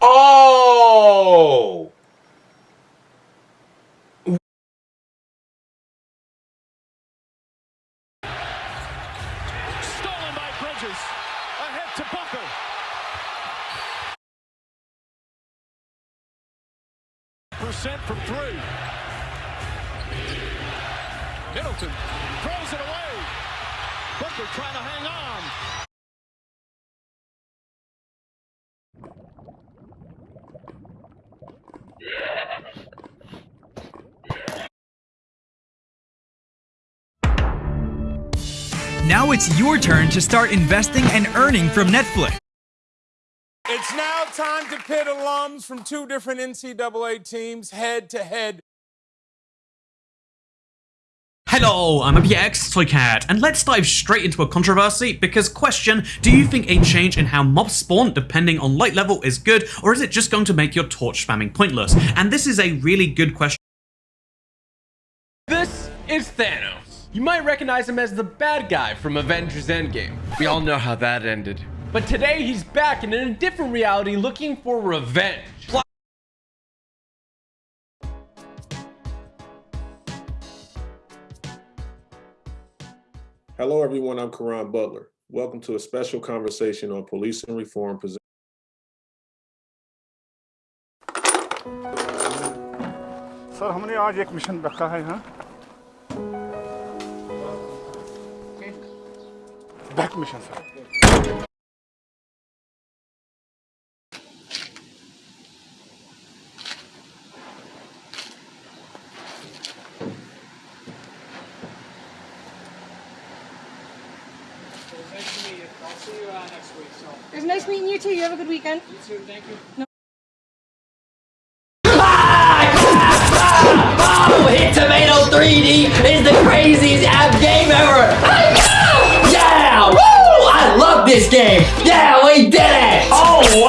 Oh! Stolen by Bridges. Ahead to Booker. Percent from three. Middleton throws it away. Booker trying to hang on. Now it's your turn to start investing and earning from Netflix. It's now time to pit alums from two different NCAA teams head to head. Hello, I'm APX Toycat, and let's dive straight into a controversy because question, do you think a change in how mobs spawn depending on light level is good, or is it just going to make your torch spamming pointless? And this is a really good question. This is Thanos. You might recognize him as the bad guy from Avengers Endgame. We all know how that ended. But today he's back and in a different reality looking for revenge. Hello, everyone. I'm Karan Butler. Welcome to a special conversation on policing reform. Present- sir हमने आज एक mission रखा है यहाँ back mission sir I'll see you uh, next week. So, It was nice meeting you too. You have a good weekend. you too. Thank you. Oh, Hit Tomato 3D is the craziest app game ever! Yeah! Woo! I love this game! Yeah, we did it! Oh,